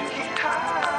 you time.